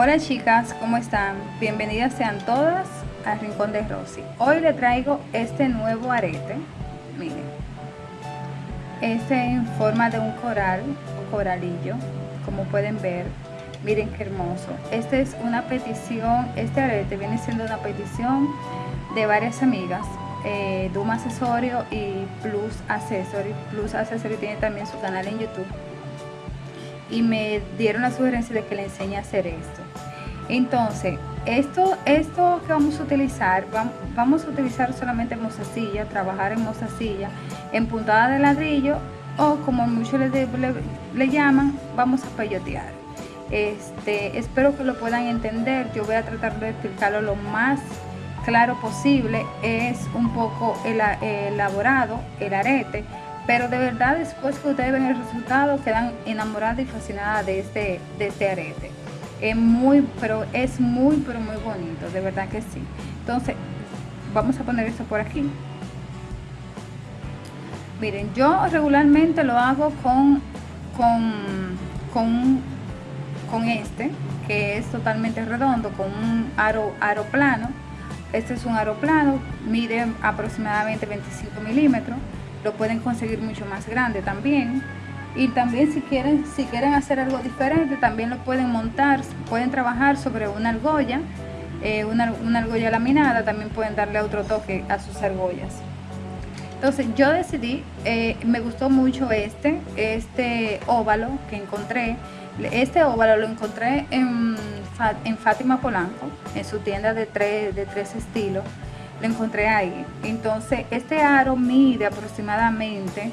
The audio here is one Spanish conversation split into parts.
Hola chicas, ¿cómo están? Bienvenidas sean todas al Rincón de Rosy. Hoy le traigo este nuevo arete, miren, este en forma de un coral coralillo, como pueden ver, miren qué hermoso. Este es una petición, este arete viene siendo una petición de varias amigas, eh, Duma Accesorio y Plus Accessory. Plus Accessory tiene también su canal en YouTube y me dieron la sugerencia de que le enseñe a hacer esto. Entonces, esto, esto que vamos a utilizar, vamos a utilizar solamente mozasilla, trabajar en mozasilla, en puntada de ladrillo o como muchos le, le, llaman, vamos a peyotear. Este, espero que lo puedan entender, yo voy a tratar de explicarlo lo más claro posible, es un poco elaborado el arete, pero de verdad después que ustedes ven el resultado quedan enamoradas y fascinadas de este, de este arete. Es muy, pero es muy, pero muy bonito, de verdad que sí. Entonces, vamos a poner esto por aquí. Miren, yo regularmente lo hago con, con, con, con este, que es totalmente redondo, con un aro, aro plano. Este es un aro plano, mide aproximadamente 25 milímetros lo pueden conseguir mucho más grande también y también si quieren si quieren hacer algo diferente también lo pueden montar pueden trabajar sobre una argolla eh, una, argolla laminada también pueden darle otro toque a sus argollas. Entonces yo decidí eh, me gustó mucho este este óvalo que encontré. Este óvalo lo encontré en, en Fátima Polanco en su tienda de tres, de tres estilos. Lo encontré ahí. Entonces, este aro mide aproximadamente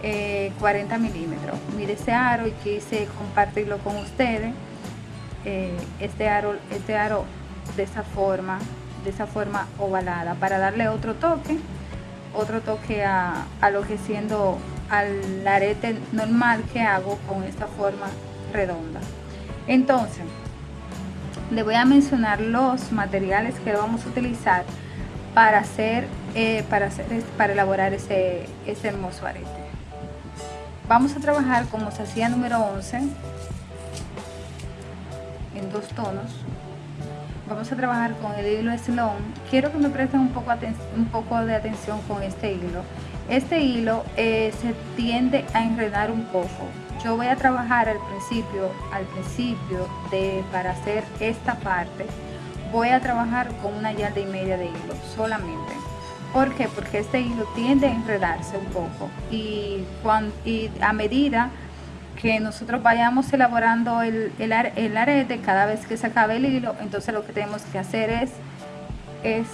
40 eh, milímetros. Mide ese aro y quise compartirlo con ustedes. Eh, este aro, este aro de esa forma, de esa forma ovalada, para darle otro toque, otro toque a, a lo que siendo al arete normal que hago con esta forma redonda. Entonces, le voy a mencionar los materiales que vamos a utilizar para hacer, eh, para, hacer para elaborar ese, ese hermoso arete. Vamos a trabajar como se hacía número 11 en dos tonos. Vamos a trabajar con el hilo Sloan. Quiero que me presten un poco, un poco de atención con este hilo. Este hilo eh, se tiende a enredar un poco. Yo voy a trabajar al principio, al principio de para hacer esta parte voy a trabajar con una yarda y media de hilo solamente. ¿Por qué? Porque este hilo tiende a enredarse un poco y, cuando, a medida que nosotros vayamos elaborando el, el, arete, cada vez que se acabe el hilo, entonces lo que tenemos que hacer es, es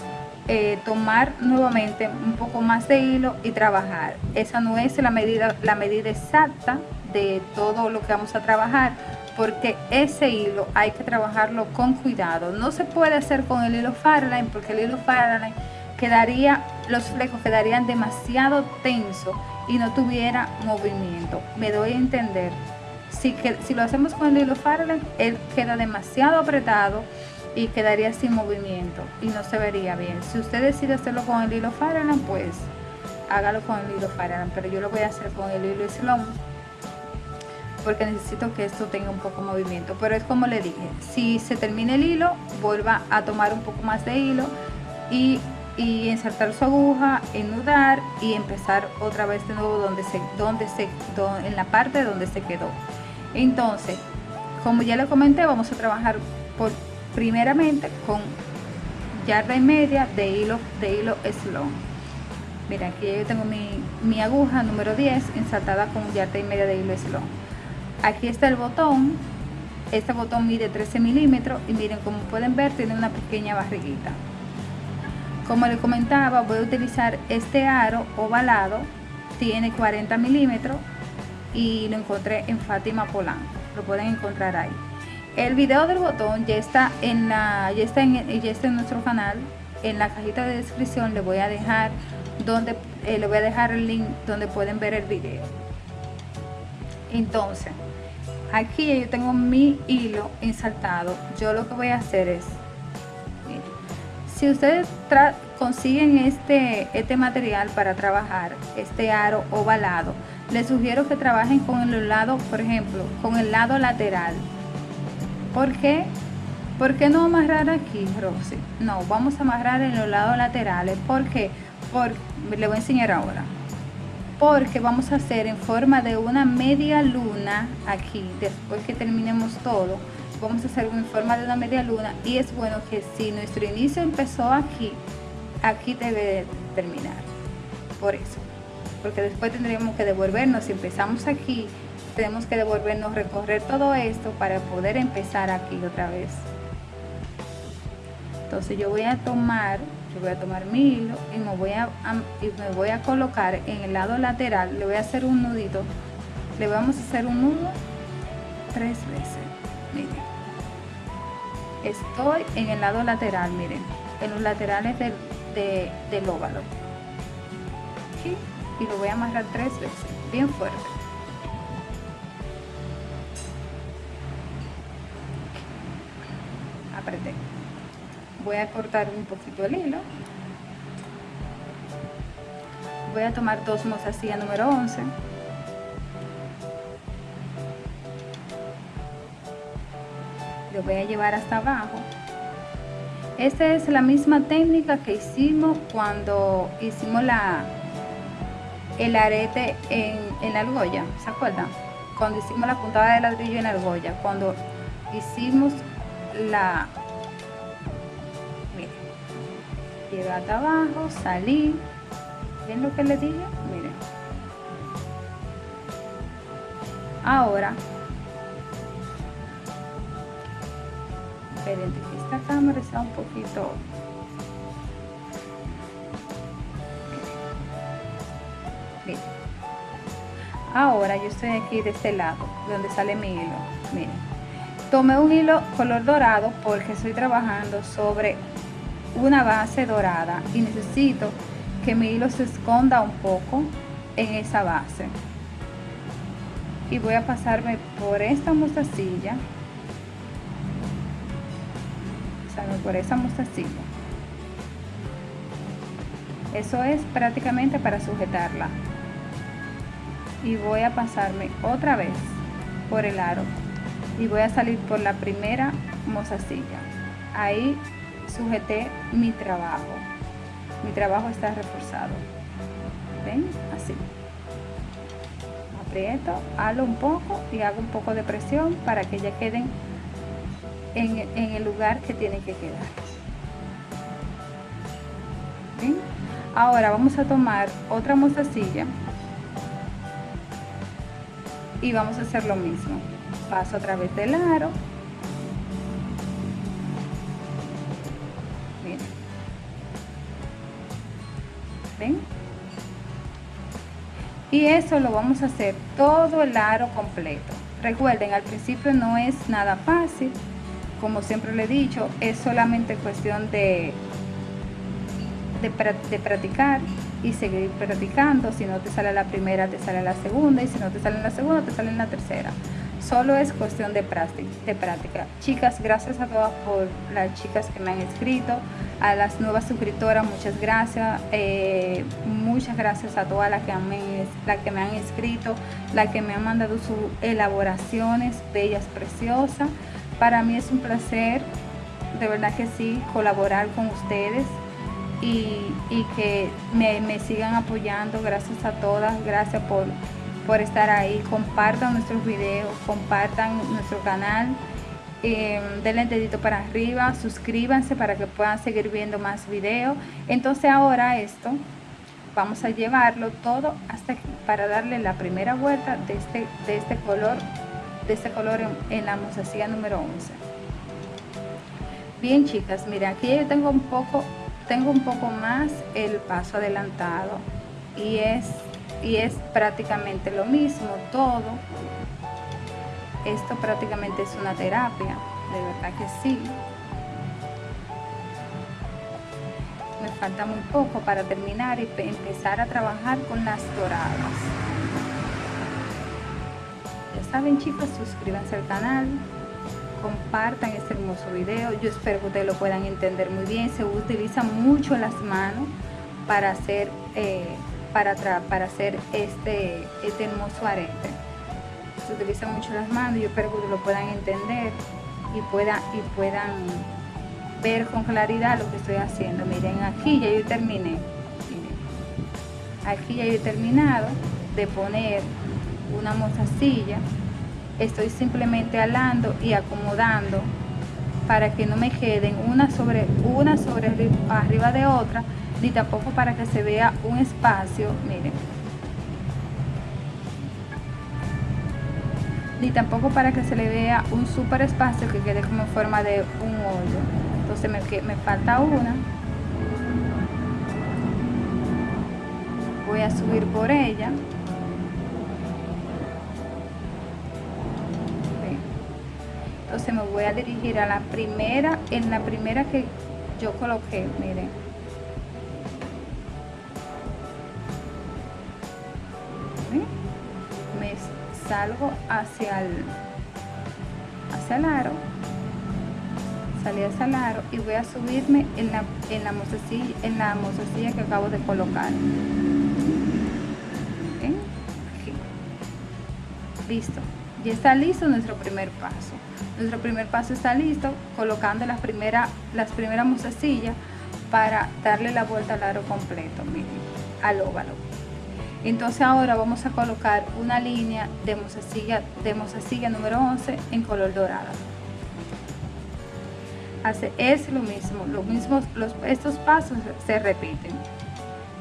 eh, tomar nuevamente un poco más de hilo y trabajar. Esa no es la medida, la medida exacta de todo lo que vamos a trabajar, porque ese hilo hay que trabajarlo con cuidado. No se puede hacer con el hilo Farline porque el hilo Farline quedaría, los flecos quedarían demasiado tensos y no tuviera movimiento. Me doy a entender. Si, que, si lo hacemos con el hilo Farline, él queda demasiado apretado y quedaría sin movimiento y no se vería bien. Si usted decide hacerlo con el hilo Farline, pues hágalo con el hilo Farline, pero yo lo voy a hacer con el hilo Sloan porque necesito que esto tenga un poco de movimiento pero es como le dije si se termina el hilo vuelva a tomar un poco más de hilo y, y insertar su aguja enudar y empezar otra vez de nuevo donde se donde se en la parte donde se quedó. Entonces como ya le comenté vamos a trabajar por primeramente con yarda y media de hilo de hilo slow mira aquí yo tengo mi, mi aguja número 10 insertada con yarda y media de hilo slow aquí está el botón. Este botón mide 13 milímetros y miren como pueden ver tiene una pequeña barriguita como les comentaba voy a utilizar este aro ovalado tiene 40 milímetros y lo encontré en Fátima Polanco. Lo pueden encontrar ahí. El video del botón ya está en la ya está en, ya está en nuestro canal. En la cajita de descripción le voy a dejar donde eh, le voy a dejar el link donde pueden ver el video. Entonces aquí yo tengo mi hilo insertado yo lo que voy a hacer es si ustedes consiguen este este material para trabajar este aro ovalado les sugiero que trabajen con el lado por ejemplo con el lado lateral porque ¿Por qué no amarrar aquí, Rosy? No, vamos a amarrar en los lados laterales. ¿Por qué? Por, le voy a enseñar ahora. Porque vamos a hacer en forma de una media luna aquí, después que terminemos todo. Vamos a hacer en forma de una media luna y es bueno que si nuestro inicio empezó aquí, aquí debe terminar. Por eso. Porque después tendríamos que devolvernos. Si empezamos aquí, tenemos que devolvernos, recorrer todo esto para poder empezar aquí otra vez entonces yo voy a tomar yo voy a tomar mi hilo y me voy a, y me voy a colocar en el lado lateral le voy a hacer un nudito le vamos a hacer un nudo tres veces estoy en el lado lateral miren en los laterales del, del óvalo. Y lo voy a amarrar tres veces bien fuerte. Apreté. Voy a cortar un poquito el hilo. Voy a tomar dos mozasilla número 11 lo voy a llevar hasta abajo esta es la misma técnica que hicimos cuando hicimos la el arete en, en la argolla ¿se acuerdan? cuando hicimos la puntada de ladrillo en la argolla cuando hicimos la llegué hasta abajo, salí. ¿Ven lo que le dije? Miren. Ahora, que esta cámara está un poquito... Miren. Ahora yo estoy aquí de este lado, donde sale mi hilo. Miren. Tomé un hilo color dorado porque estoy trabajando sobre una base dorada y necesito que mi hilo se esconda un poco en esa base y voy a pasarme por esta mostacilla por esa mostacilla eso es prácticamente para sujetarla y voy a pasarme otra vez por el aro y voy a salir por la primera mostacilla ahí sujeté mi trabajo. Mi trabajo está reforzado. ¿Ven? Así. Aprieto, halo un poco y hago un poco de presión para que ya queden en, el lugar que tienen que quedar. Ahora vamos a tomar otra mostacilla y vamos a hacer lo mismo. Paso a través del aro Y eso lo vamos a hacer todo el aro completo. Recuerden, al principio no es nada fácil. Como siempre le he dicho, es solamente cuestión de, de, practicar y seguir practicando. Si no te sale la primera, te sale la segunda. Y si no te sale la segunda, te sale la tercera. Solo es cuestión de práctica. Chicas, gracias a todas por las chicas que me han escrito. A las nuevas suscriptoras, muchas gracias. Eh, muchas gracias a todas las que, que me han escrito, las que me han mandado sus elaboraciones bellas, preciosas. Para mí es un placer, de verdad que sí, colaborar con ustedes. Y, que me, sigan apoyando. Gracias a todas, gracias por por estar ahí. Compartan nuestros videos, compartan nuestro canal. Eh, denle dedito para arriba, suscríbanse para que puedan seguir viendo más videos. Entonces ahora esto vamos a llevarlo todo hasta aquí para darle la primera vuelta de este, de este color, de este color en, la mozasilla número 11. Bien chicas, miren aquí yo tengo un poco, tengo un poco más el paso adelantado y es y es prácticamente lo mismo todo. Esto prácticamente es una terapia de verdad que sí. Me falta muy poco para terminar y empezar a trabajar con las doradas saben chicos suscríbanse al canal compartan este hermoso video yo espero que ustedes lo puedan entender muy bien se utilizan mucho las manos para hacer eh, para, para hacer este, este hermoso arete. Se utilizan mucho las manos, yo espero que lo puedan entender. y puedan, y puedan ver con claridad lo que estoy haciendo. Miren, aquí ya yo terminé. aquí ya yo he terminado de poner una mozasilla. Estoy simplemente alando y acomodando para que no me queden una sobre una sobre arriba de otra, ni tampoco para que se vea un espacio, miren. Ni tampoco para que se le vea un super espacio que quede como en forma de un hoyo. Entonces me, me falta una. Voy a subir por ella. Entonces me voy a dirigir a la primera en la primera que yo coloqué miren. Me salgo hacia el hacia el aro. Salí hacia el aro y voy a subirme en la en la mozasilla en la mozasilla que acabo de colocar. Listo. Ya está listo nuestro primer paso nuestro primer paso está listo, colocando las primeras las primeras mozasillas para darle la vuelta al aro completo, miren, al óvalo. Entonces ahora vamos a colocar una línea de mozasilla, de número 11 en color dorado. Hace, es lo mismo, lo mismo los, estos pasos se repiten.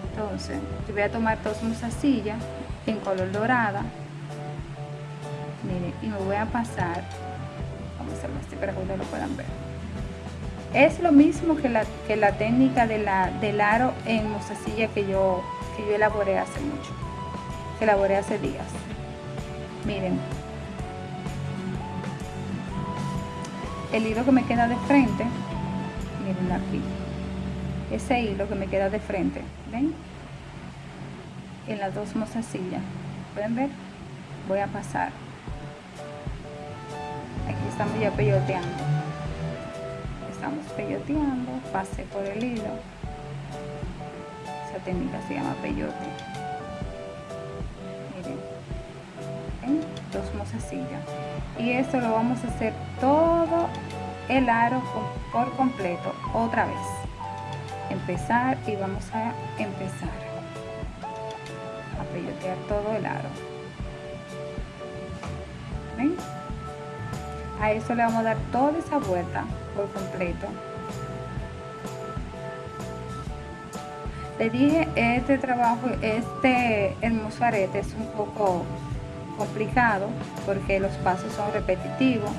Entonces, yo voy a tomar dos mozasillas en color dorada. Y me voy a pasar para que ustedes lo puedan ver. Es lo mismo que la, que la técnica de la, del aro en mostacilla que yo, que yo elaboré hace mucho, que elaboré hace días. Miren, el hilo que me queda de frente, miren aquí, ese hilo que me queda de frente, ¿ven? En las dos mostacillas, ¿pueden ver? Voy a pasar estamos ya peyoteando. Estamos peyoteando pasé por el hilo. Esa técnica se llama peyote. Miren dos mozasillas y esto lo vamos a hacer todo el aro por completo otra vez. Empezar y vamos a empezar a peyotear todo el aro. ¿Ven? A eso le vamos a dar toda esa vuelta por completo. Le dije este trabajo este hermoso arete es un poco complicado porque los pasos son repetitivos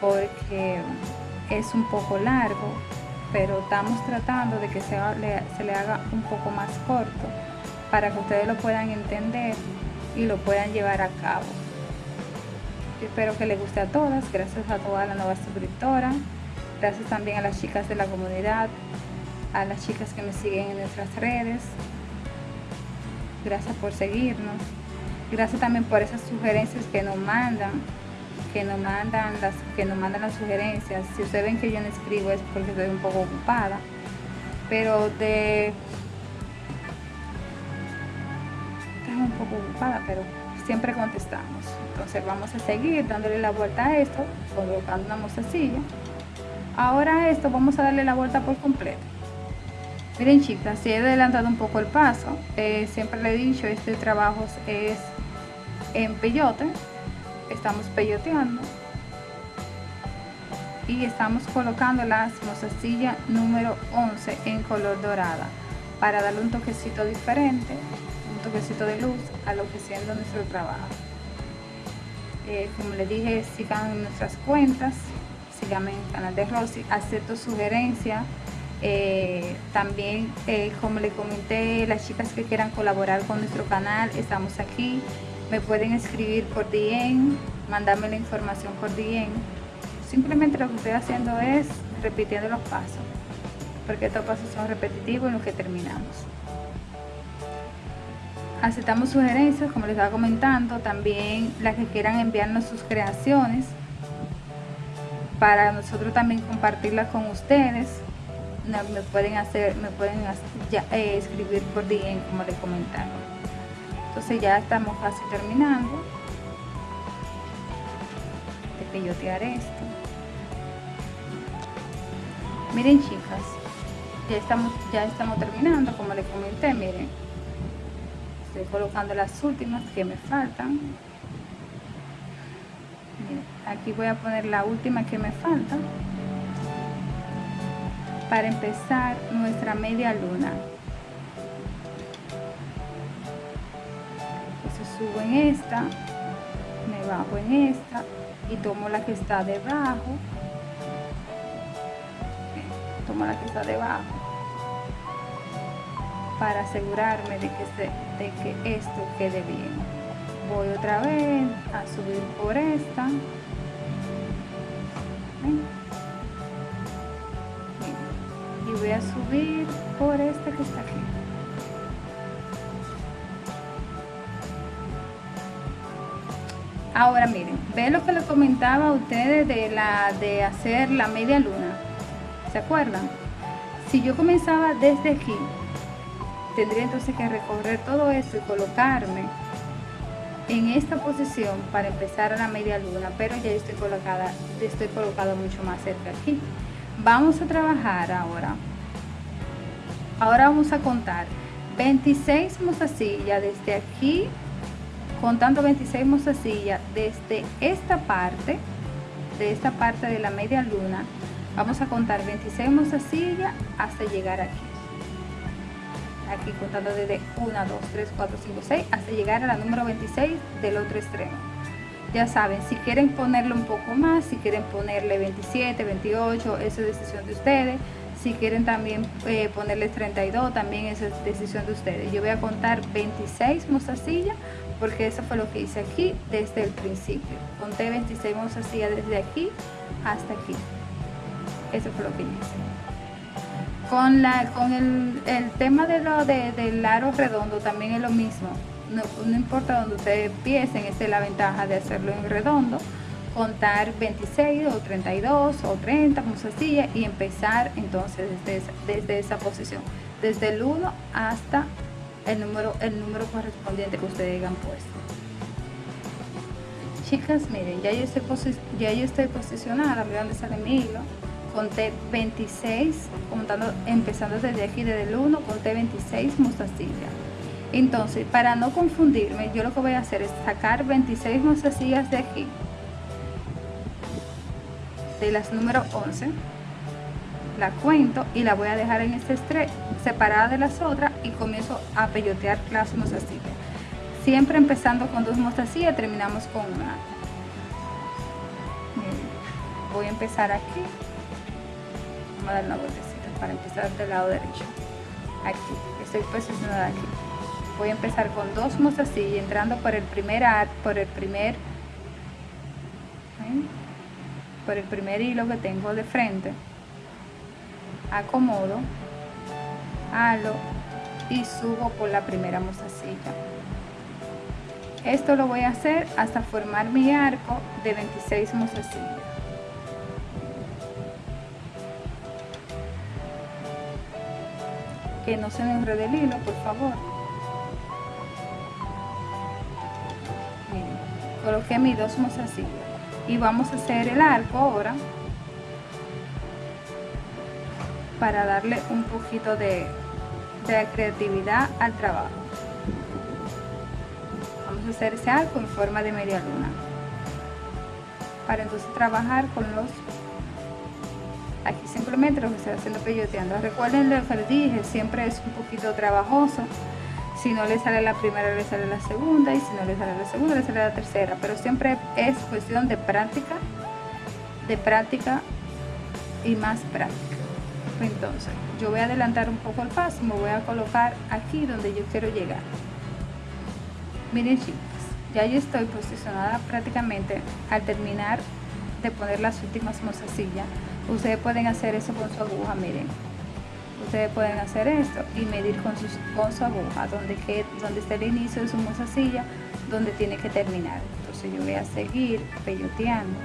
porque es un poco largo pero estamos tratando de que se le haga un poco más corto para que ustedes lo puedan entender y lo puedan llevar a cabo espero que les guste a todas. Gracias a toda la nueva suscriptora. Gracias también a las chicas de la comunidad, a las chicas que me siguen en nuestras redes. Gracias por seguirnos. Gracias también por esas sugerencias que nos mandan, que nos mandan las, que nos mandan las sugerencias. Si ustedes ven que yo no escribo es porque estoy un poco ocupada. Pero de estoy un poco ocupada, pero siempre contestamos. Entonces vamos a seguir dándole la vuelta a esto, colocando una mostacilla. Ahora esto vamos a darle la vuelta por completo. Miren chicas, si he adelantado un poco el paso, eh, siempre le he dicho, este trabajo es en peyote, estamos peyoteando y estamos colocando la mostacilla número 11 en color dorada para darle un toquecito diferente toquecito de luz a lo que siendo nuestro trabajo. Eh, como les dije, sigan nuestras cuentas, síganme en el canal de Rosy, acepto sugerencias. Eh, también, eh, como les comenté, las chicas que quieran colaborar con nuestro canal, estamos aquí. Me pueden escribir por DM, mandarme la información por DM. Simplemente lo que estoy haciendo es repitiendo los pasos, porque estos pasos son repetitivos en los que terminamos aceptamos sugerencias, como les estaba comentando, también las que quieran enviarnos sus creaciones para nosotros también compartirlas con ustedes. Me pueden hacer, me pueden eh, escribir por DM como les comentaba. Entonces ya estamos casi terminando de peyotear esto. miren chicas ya estamos ya estamos terminando como les comenté miren estoy colocando las últimas que me faltan. Aquí voy a poner la última que me falta para empezar nuestra media luna. Entonces subo en esta me bajo en esta y tomo la que está debajo. Tomo la que está debajo para asegurarme de que, de que esto quede bien. Voy otra vez a subir por esta. Y voy a subir por esta que está aquí. Ahora miren ven lo que les comentaba a ustedes de la de hacer la media luna ¿se acuerdan? si yo comenzaba desde aquí tendría entonces que recorrer todo esto y colocarme en esta posición para empezar a la media luna pero ya estoy colocada estoy colocado mucho más cerca aquí. Vamos a trabajar ahora. Ahora vamos a contar. 26 mozasillas desde aquí contando 26 mozasillas desde esta parte de esta parte de la media luna vamos a contar 26 mozasillas hasta llegar aquí aquí contando desde 1 2 3 4 5 6 hasta llegar a la número 26 del otro extremo. Ya saben si quieren ponerle un poco más si quieren ponerle 27 28 eso es decisión de ustedes. Si quieren también eh, ponerle 32 también eso es decisión de ustedes. Yo voy a contar 26 mozasillas porque eso fue lo que hice aquí desde el principio. Conté 26 mozasillas desde aquí hasta aquí. Eso fue lo que hice con la con el, el tema de lo de, del aro redondo también es lo mismo. No, importa donde ustedes empiecen esa es la ventaja de hacerlo en redondo contar 26 o 32 o 30 mozasillas y empezar entonces desde esa, desde esa posición. Desde el 1 hasta el número el número correspondiente que ustedes hayan puesto. Chicas miren ya yo estoy, ya yo estoy posicionada dónde sale mi hilo conté 26 contando empezando desde aquí desde el 1 conté 26 mozasillas entonces para no confundirme yo lo que voy a hacer es sacar 26 mozasillas de aquí de las número 11 la cuento y la voy a dejar en este estrés separada de las otras y comienzo a peyotear las mozasillas siempre empezando con dos mozasillas terminamos con una. Voy a empezar aquí dar una vueltecita para empezar del lado derecho. Aquí estoy posicionada aquí. Voy a empezar con dos mozasillas entrando por el primer por el primer por el primer hilo que tengo de frente acomodo halo y subo por la primera mozasilla esto lo voy a hacer hasta formar mi arco de 26 mozasillas que no se me enrede el hilo por favor. Miren, coloqué mis dos mozasillas y vamos a hacer el arco ahora para darle un poquito de, de creatividad al trabajo. Vamos a hacer ese arco en forma de media luna. Para entonces trabajar con los aquí simplemente lo que estoy haciendo peyoteando. Recuerden lo que les dije siempre es un poquito trabajoso. Si no le sale la primera le sale la segunda y si no le sale la segunda le sale la tercera. Pero siempre es cuestión de práctica de práctica y más práctica. Entonces yo voy a adelantar un poco el paso me voy a colocar aquí donde yo quiero llegar. Miren chicos ya yo estoy posicionada prácticamente al terminar de poner las últimas mozasillas ustedes pueden hacer eso con su aguja miren. Ustedes pueden hacer esto y medir con, sus, con su aguja donde, que, donde está el inicio de su mozasilla donde tiene que terminar. Entonces yo voy a seguir peyoteando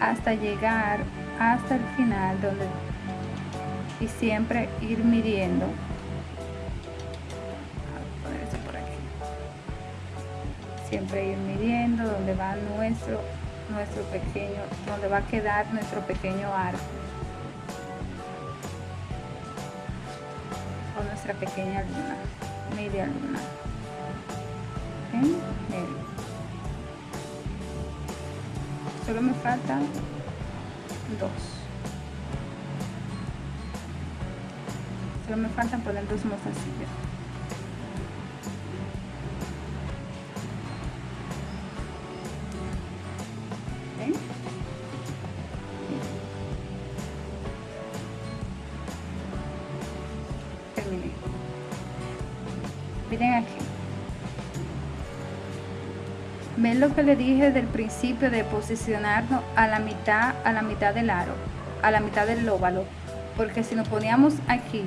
hasta llegar hasta el final donde y siempre ir midiendo. Siempre ir midiendo donde va nuestro nuestro pequeño, donde va a quedar nuestro pequeño arco o nuestra pequeña luna, media luna. ¿Okay? Solo me faltan dos. Solo me faltan poner dos mostacillas. Le dije del principio de posicionarnos a la mitad a la mitad del aro a la mitad del óvalo porque si nos poníamos aquí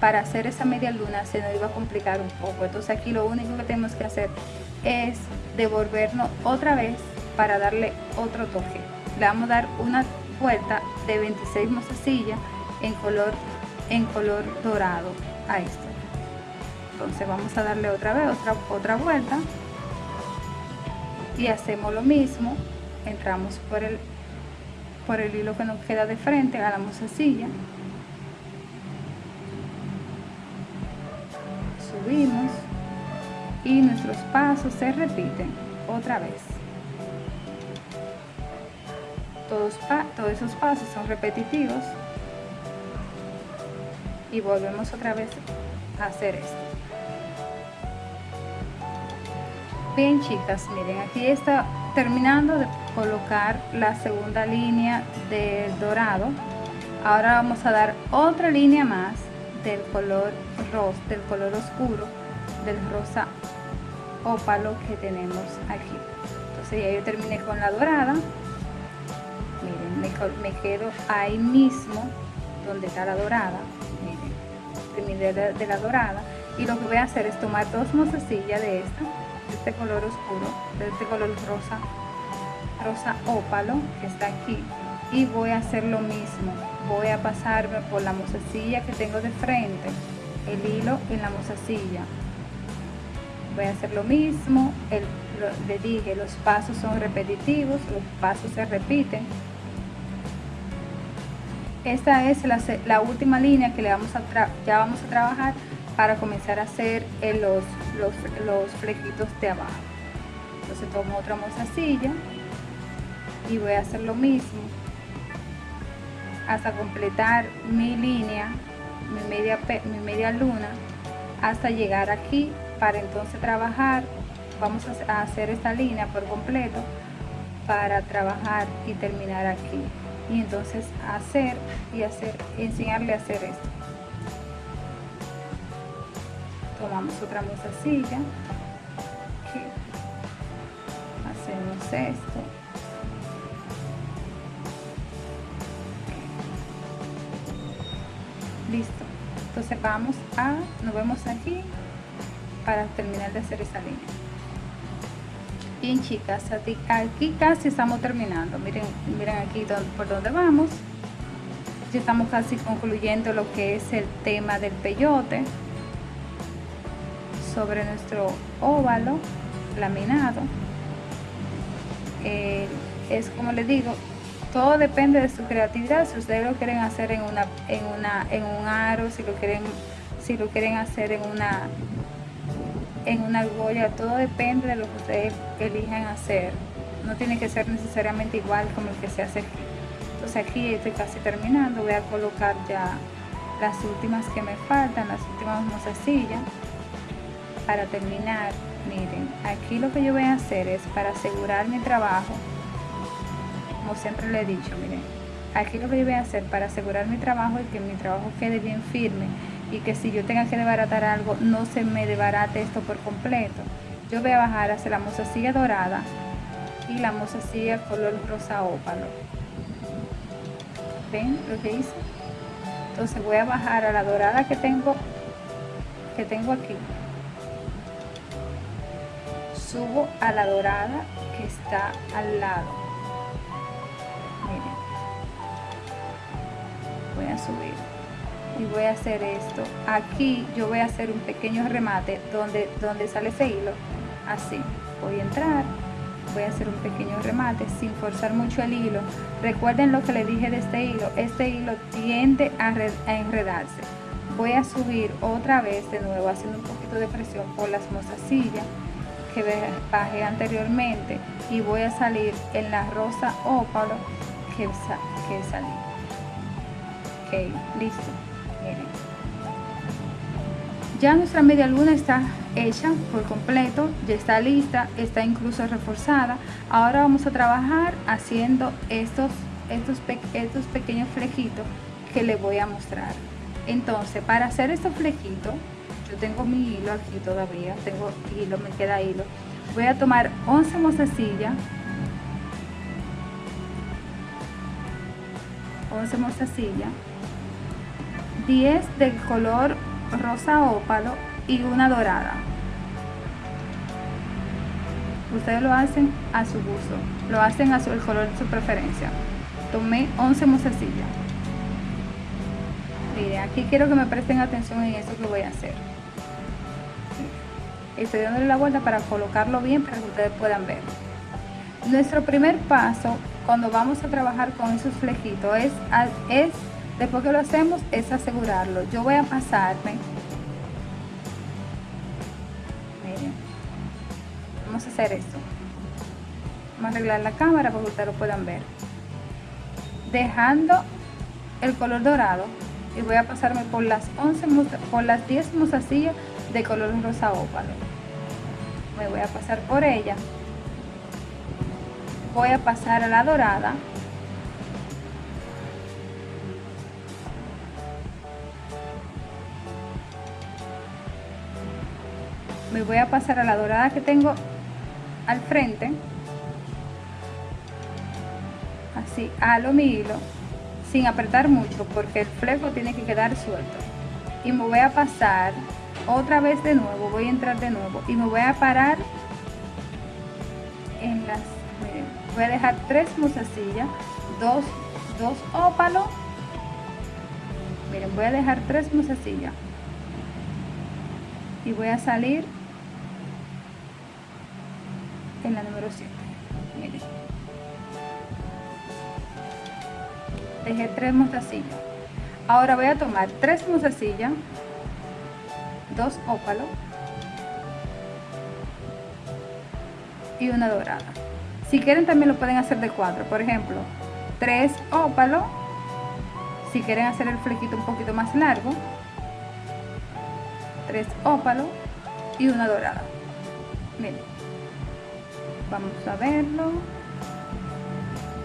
para hacer esa media luna se nos iba a complicar un poco. Entonces aquí lo único que tenemos que hacer es devolvernos otra vez para darle otro toque. Le vamos a dar una vuelta de 26 mozasillas en color en color dorado a esto. Entonces vamos a darle otra vez otra otra vuelta y hacemos lo mismo entramos por el por el hilo que nos queda de frente a la mozasilla subimos y nuestros pasos se repiten otra vez. Todos, todos esos pasos son repetitivos y volvemos otra vez a hacer esto Bien chicas, miren, aquí está terminando de colocar la segunda línea del dorado. Ahora vamos a dar otra línea más del color rosa, del color oscuro, del rosa ópalo que tenemos aquí. Entonces ya yo terminé con la dorada. Miren, me, quedo ahí mismo donde está la dorada. Miren, terminé de, la dorada. Y lo que voy a hacer es tomar dos mozasillas de esta de este color oscuro, de este color rosa, rosa ópalo que está aquí y voy a hacer lo mismo. Voy a pasarme por la mozasilla que tengo de frente, el hilo en la mozasilla. Voy a hacer lo mismo, el, le dije, los pasos son repetitivos, los pasos se repiten. Esta es la, la última línea que le vamos a ya vamos a trabajar para comenzar a hacer los, los, los flequitos de abajo. Entonces tomo otra mozasilla y voy a hacer lo mismo hasta completar mi línea, mi media, mi media luna, hasta llegar aquí para entonces trabajar. Vamos a hacer esta línea por completo para trabajar y terminar aquí. Y entonces hacer y hacer, enseñarle a hacer esto tomamos otra mozasilla hacemos esto. Listo. Entonces vamos a nos vemos aquí para terminar de hacer esa línea. Bien chicas aquí casi estamos terminando. Miren miren aquí por donde vamos. Ya estamos casi concluyendo lo que es el tema del peyote sobre nuestro óvalo laminado. Eh, es como les digo, todo depende de su creatividad. Si ustedes lo quieren hacer en una, en una, en un aro, si lo quieren, si lo quieren hacer en una, en una argolla, todo depende de lo que ustedes elijan hacer. No tiene que ser necesariamente igual como el que se hace aquí. Entonces aquí estoy casi terminando. Voy a colocar ya las últimas que me faltan, las últimas mozasillas para terminar, miren, aquí lo que yo voy a hacer es para asegurar mi trabajo, como siempre le he dicho, miren, aquí lo que yo voy a hacer para asegurar mi trabajo y que mi trabajo quede bien firme y que si yo tenga que desbaratar algo, no se me desbarate esto por completo. Yo voy a bajar hacia la mozasilla dorada y la mozasilla color rosa ópalo. ¿Ven lo que hice? Entonces voy a bajar a la dorada que tengo, que tengo aquí subo a la dorada que está al lado. Miren. Voy a subir y voy a hacer esto. Aquí yo voy a hacer un pequeño remate donde donde sale ese hilo. Así voy a entrar voy a hacer un pequeño remate sin forzar mucho el hilo. Recuerden lo que le dije de este hilo. Este hilo tiende a, a enredarse. Voy a subir otra vez de nuevo haciendo un poquito de presión por las mozasillas que bajé anteriormente y voy a salir en la rosa ópalo que, que salí. Ok listo miren. Ya nuestra media luna está hecha por completo ya está lista está incluso reforzada. Ahora vamos a trabajar haciendo estos estos, estos pequeños flequitos que les voy a mostrar. Entonces para hacer estos flequitos yo tengo mi hilo aquí todavía tengo hilo me queda hilo. Voy a tomar 11 mozasillas 11 mozasillas 10 del color rosa ópalo y una dorada. Ustedes lo hacen a su gusto lo hacen a su, el color de su preferencia. Tomé 11 mozasillas miren aquí quiero que me presten atención en eso que voy a hacer estoy dándole la vuelta para colocarlo bien para que ustedes puedan ver. Nuestro primer paso cuando vamos a trabajar con esos flequitos es, es después que lo hacemos es asegurarlo. Yo voy a pasarme. Miren. Vamos a hacer esto. Vamos a arreglar la cámara para que ustedes lo puedan ver. Dejando el color dorado y voy a pasarme por las 11 por las 10 mozasillas de color rosa ópalo me voy a pasar por ella. Voy a pasar a la dorada. Me voy a pasar a la dorada que tengo al frente. Así halo mi hilo sin apretar mucho porque el fleco tiene que quedar suelto. Y me voy a pasar otra vez de nuevo voy a entrar de nuevo y me voy a parar en las voy a dejar tres mozasillas dos dos ópalos miren voy a dejar tres mozasillas y voy a salir en la número 7 miren. Dejé tres mozasillas ahora voy a tomar tres mozasillas dos ópalos y una dorada. Si quieren también lo pueden hacer de cuatro. Por ejemplo tres ópalos si quieren hacer el flequito un poquito más largo tres ópalos y una dorada. Miren vamos a verlo.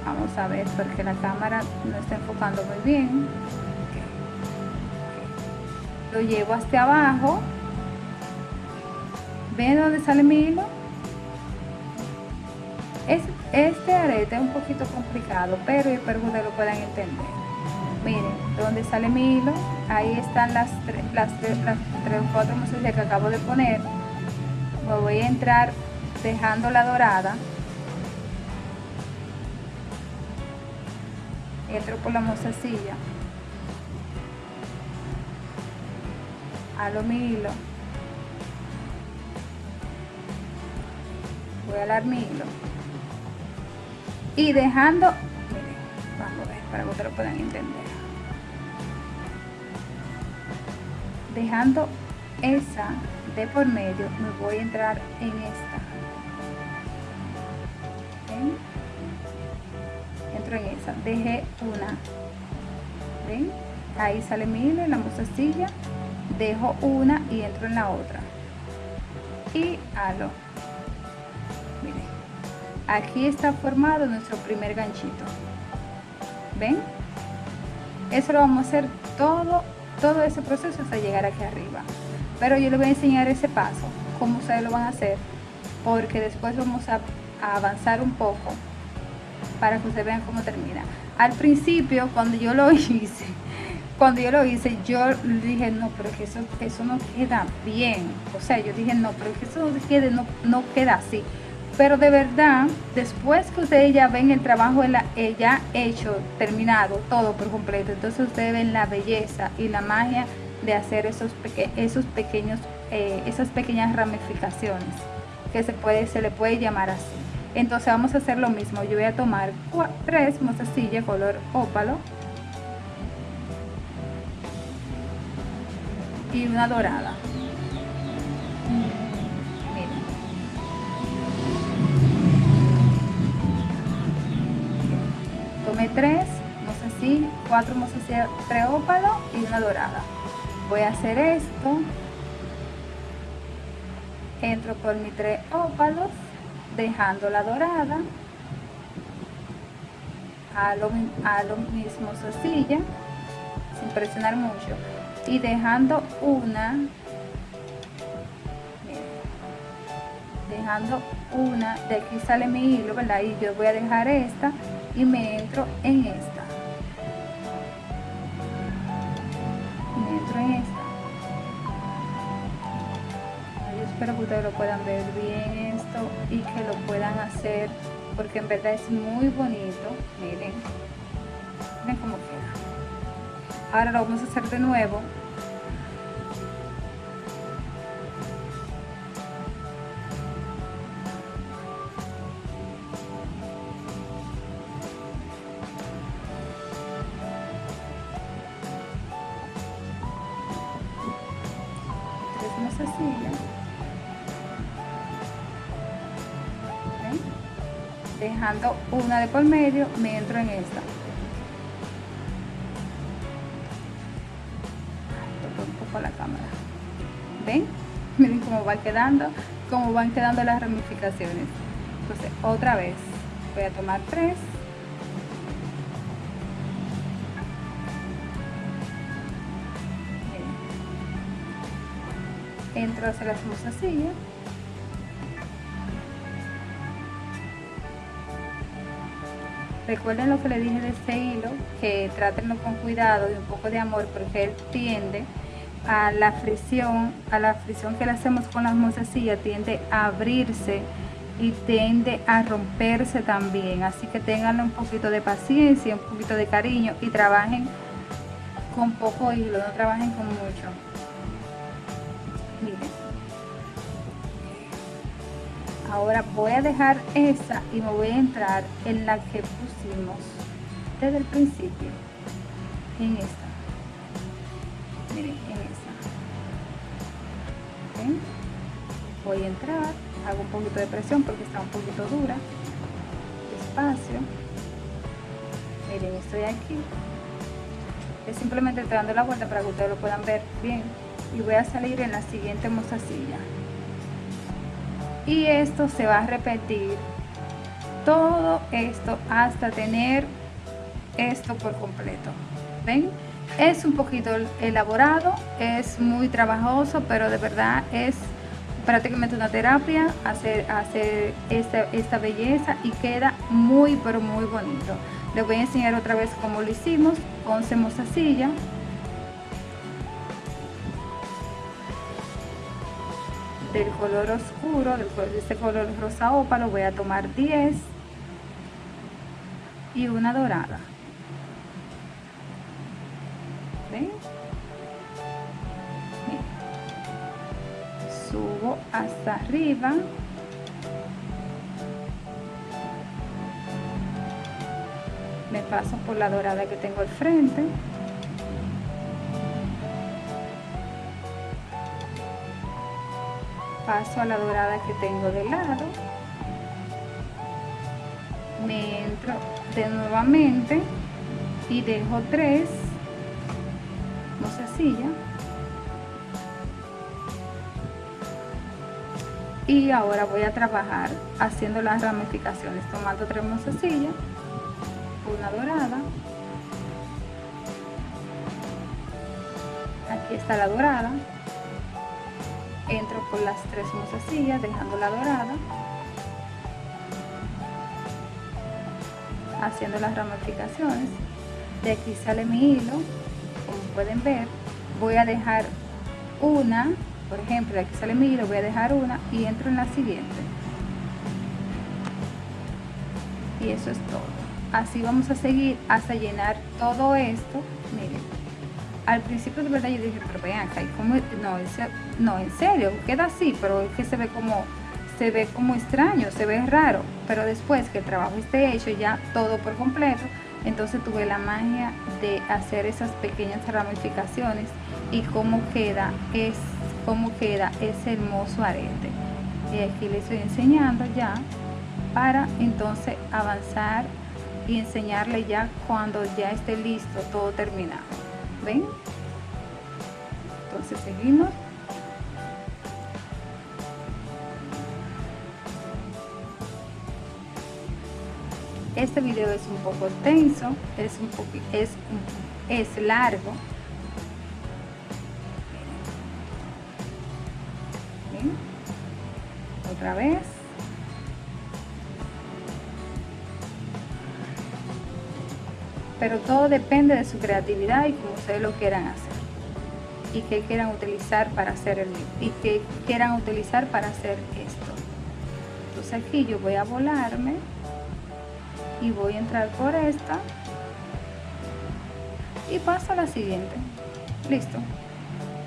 Vamos a ver porque la cámara no está enfocando muy bien lo llevo hasta abajo. Ven dónde sale mi hilo es, este arete es un poquito complicado pero espero que ustedes lo puedan entender. Miren donde sale mi hilo ahí están las tres las tres las tres o cuatro que acabo de poner. Me voy a entrar dejando la dorada. Entro por la mozasilla halo mi hilo voy a alar mi hilo y dejando miren, vamos a ver para que ustedes lo puedan entender. Dejando esa de por medio me voy a entrar en esta. Entro en esa. Dejé una. ¿ven? ahí sale mi hilo en la mozasilla dejo una y entro en la otra. Y halo miren aquí está formado nuestro primer ganchito. Ven eso lo vamos a hacer todo todo ese proceso hasta llegar aquí arriba. Pero yo les voy a enseñar ese paso cómo ustedes lo van a hacer porque después vamos a, a avanzar un poco para que ustedes vean cómo termina. Al principio cuando yo lo hice cuando yo lo hice, yo dije, no, pero que eso, eso no queda bien. O sea, yo dije, no, pero que eso no, quede, no, no queda así. Pero de verdad, después que ustedes ya ven el trabajo ya hecho, terminado, todo por completo, entonces ustedes ven la belleza y la magia de hacer esos, esos pequeños, eh, esas pequeñas ramificaciones, que se, puede, se le puede llamar así. Entonces vamos a hacer lo mismo. Yo voy a tomar tres mozasillas color ópalo y una dorada. Tomé tres así cuatro mozas tres ópalos y una dorada. Voy a hacer esto. Entro por mis tres ópalos dejando la dorada. A lo, a lo mismo silla sin presionar mucho y dejando una dejando una de aquí sale mi hilo verdad y yo voy a dejar esta y me entro en esta. Entro en esta. Yo espero que ustedes lo puedan ver bien esto y que lo puedan hacer porque en verdad es muy bonito. Miren miren cómo queda ahora lo vamos a hacer de nuevo. Dejando una de por medio me entro en esta quedando cómo van quedando las ramificaciones. Entonces otra vez voy a tomar tres. Entro hacia las mostacillas recuerden lo que le dije de este hilo que trátenlo con cuidado y un poco de amor porque él tiende a la fricción a la fricción que le hacemos con las mostacillas tiende a abrirse y tiende a romperse también. Así que tengan un poquito de paciencia un poquito de cariño y trabajen con poco hilo no trabajen con mucho. Ahora voy a dejar esa y me voy a entrar en la que pusimos desde el principio en esta. Miren voy a entrar hago un poquito de presión porque está un poquito dura. Despacio. Miren estoy aquí. Es simplemente dando la vuelta para que ustedes lo puedan ver bien. Y voy a salir en la siguiente mostacilla. Y esto se va a repetir todo esto hasta tener esto por completo. Ven es un poquito elaborado es muy trabajoso pero de verdad es prácticamente una terapia hacer, hacer esta, esta belleza y queda muy pero muy bonito. Les voy a enseñar otra vez cómo lo hicimos. Con silla. Del color oscuro, de este color rosa ópalo, voy a tomar 10 y una dorada. Hasta arriba. Me paso por la dorada que tengo al frente. paso a la dorada que tengo de lado me entro de nuevamente y dejo tres silla y ahora voy a trabajar haciendo las ramificaciones tomando tres mozasillas una dorada. Aquí está la dorada. Entro por las tres mozasillas dejando la dorada. Haciendo las ramificaciones. De aquí sale mi hilo. Como pueden ver voy a dejar una por ejemplo de aquí sale mi hilo voy a dejar una y entro en la siguiente. Y eso es todo. Así vamos a seguir hasta llenar todo esto. Miren al principio de verdad yo dije, pero vean acá, ¿cómo? No, no, en serio, queda así, pero es que se ve como, se ve como extraño, se ve raro, pero después que el trabajo esté hecho ya todo por completo, entonces tuve la magia de hacer esas pequeñas ramificaciones y cómo queda es cómo queda ese hermoso arete. Y aquí les estoy enseñando ya para entonces avanzar y enseñarle ya cuando ya esté listo todo terminado. Ven entonces seguimos. Este video es un poco tenso es un poco es es largo otra vez. Pero todo depende de su creatividad y como ustedes lo quieran hacer. Y que quieran utilizar para hacer el y que quieran utilizar para hacer esto. Entonces aquí yo voy a volarme. Y voy a entrar por esta. Y paso a la siguiente. Listo.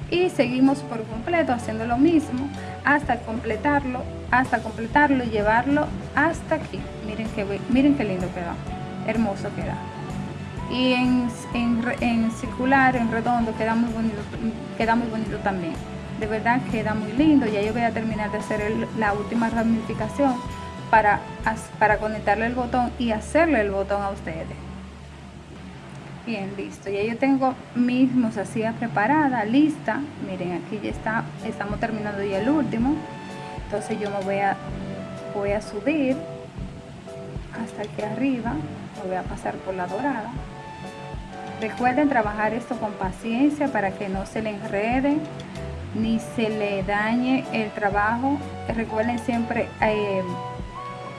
Y seguimos por completo haciendo lo mismo hasta completarlo hasta completarlo y llevarlo hasta aquí. Miren que miren qué lindo queda hermoso queda y en, en, circular en redondo queda muy bonito queda muy bonito también. De verdad queda muy lindo. Ya yo voy a terminar de hacer la última ramificación para, para conectarle el botón y hacerle el botón a ustedes bien listo. Ya yo tengo mi mozasilla preparada lista. Miren aquí ya está estamos terminando ya el último. Entonces yo me voy a voy a subir hasta aquí arriba. Me voy a pasar por la dorada. Recuerden trabajar esto con paciencia para que no se le enrede ni se le dañe el trabajo. Recuerden siempre eh,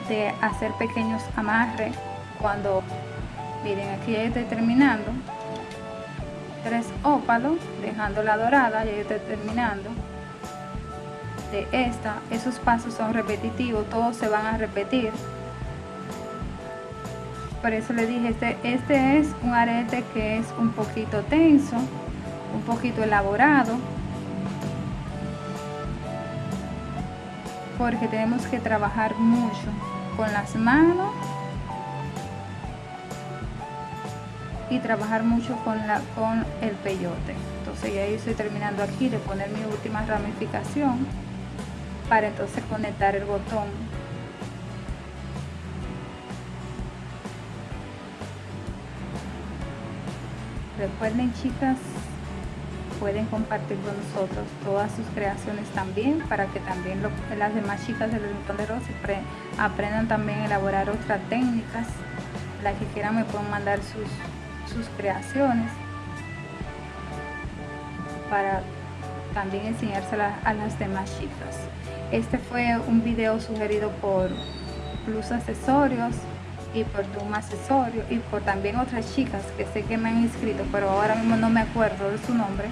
de hacer pequeños amarres cuando miren aquí ya estoy terminando. Tres ópalos dejando la dorada ya estoy terminando. De esta esos pasos son repetitivos todos se van a repetir. Por eso le dije este este es un arete que es un poquito tenso un poquito elaborado porque tenemos que trabajar mucho con las manos y trabajar mucho con, la, con el peyote. Entonces ya estoy terminando aquí de poner mi última ramificación para entonces conectar el botón. Recuerden chicas pueden compartir con nosotros todas sus creaciones también para que también las demás chicas del Rincón de Rosy aprendan también a elaborar otras técnicas. Las que quieran me pueden mandar sus, sus creaciones para también enseñárselas a las demás chicas. Este fue un video sugerido por Plus Accesorios y por Doom Accesorio y por también otras chicas que sé que me han inscrito pero ahora mismo no me acuerdo de su nombre.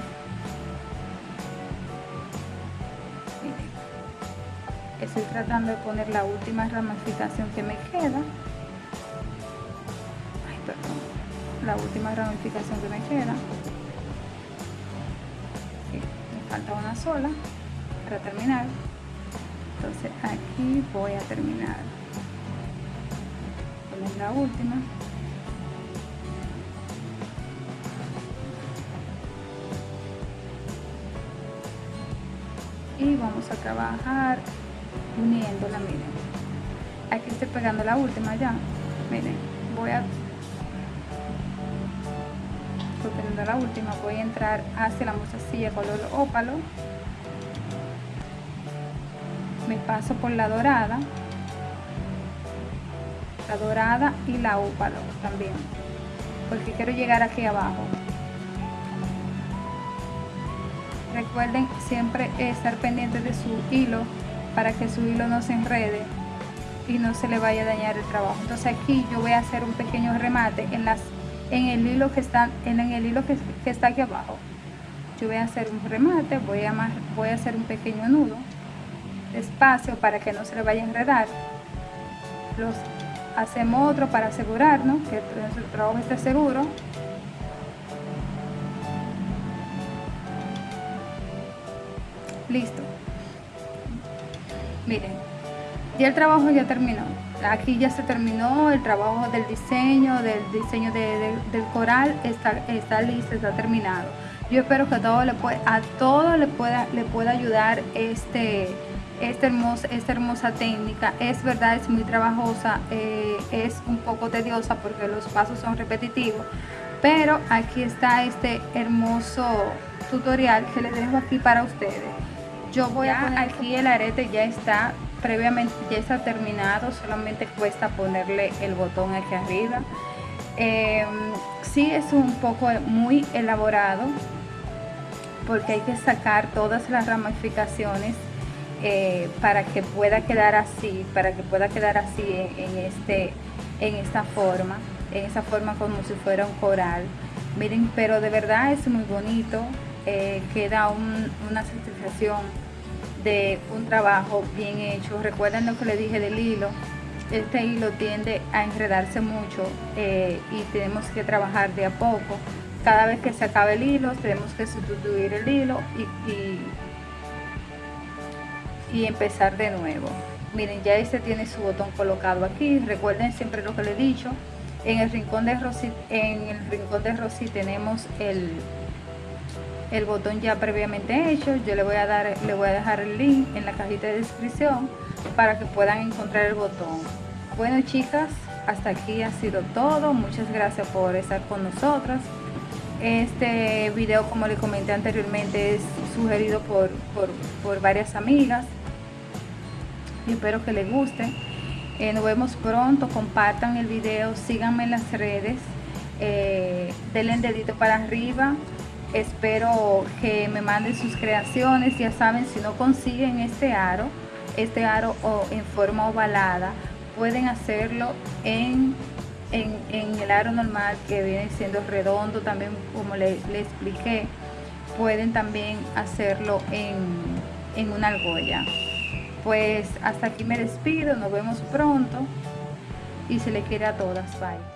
Estoy tratando de poner la última ramificación que me queda la última ramificación que me queda. Me falta una sola para terminar. Entonces aquí voy a terminar. La última. Y vamos a trabajar uniéndola miren. Aquí estoy pegando la última ya. Miren voy a la última voy a entrar hacia la mostacilla color ópalo. Me paso por la dorada. La dorada y la ópalo también porque quiero llegar aquí abajo. Recuerden siempre estar pendiente de su hilo para que su hilo no se enrede y no se le vaya a dañar el trabajo. Entonces aquí yo voy a hacer un pequeño remate en las en el hilo que está en el hilo que, está aquí abajo. Yo voy a hacer un remate voy a voy a hacer un pequeño nudo despacio para que no se le vaya a enredar. Los hacemos otro para asegurarnos que el trabajo esté seguro. Listo. Miren ya el trabajo ya terminó aquí ya se terminó el trabajo del diseño, del diseño del coral, está, está listo, está terminado. Yo espero que todo le a todo le pueda, le pueda ayudar este, esta, hermosa, esta hermosa técnica. Es verdad, es muy trabajosa, eh, es un poco tediosa porque los pasos son repetitivos, pero aquí está este hermoso tutorial que les dejo aquí para ustedes. Yo voy a poner aquí el arete ya está previamente ya está terminado, solamente cuesta ponerle el botón aquí arriba. Eh, sí es un poco muy elaborado porque hay que sacar todas las ramificaciones eh, para que pueda quedar así, para que pueda quedar así en, este, en esta forma, en esa forma como si fuera un coral. Miren, pero de verdad es muy bonito, eh, queda una satisfacción de un trabajo bien hecho. Recuerden lo que le dije del hilo. Este hilo tiende a enredarse mucho eh, y tenemos que trabajar de a poco. Cada vez que se acabe el hilo, tenemos que sustituir el hilo y, y, empezar de nuevo. Miren, ya este tiene su botón colocado aquí. Recuerden siempre lo que le he dicho. En el rincón de Rosy, en el rincón de Rosy tenemos el, el botón ya previamente hecho yo le voy a dar le voy a dejar el link en la cajita de descripción para que puedan encontrar el botón. Bueno chicas hasta aquí ha sido todo. Muchas gracias por estar con nosotras. Este video como le comenté anteriormente es sugerido por, por, varias amigas. Y espero que les guste. Eh, nos vemos pronto. Compartan el video. Síganme en las redes. Eh, denle el dedito para arriba espero que me manden sus creaciones. Ya saben si no consiguen este aro este aro en forma ovalada pueden hacerlo en, en, el aro normal que viene siendo redondo también como le, expliqué. Pueden también hacerlo en, en una argolla pues hasta aquí me despido. Nos vemos pronto. Y se le quiere a todas. Bye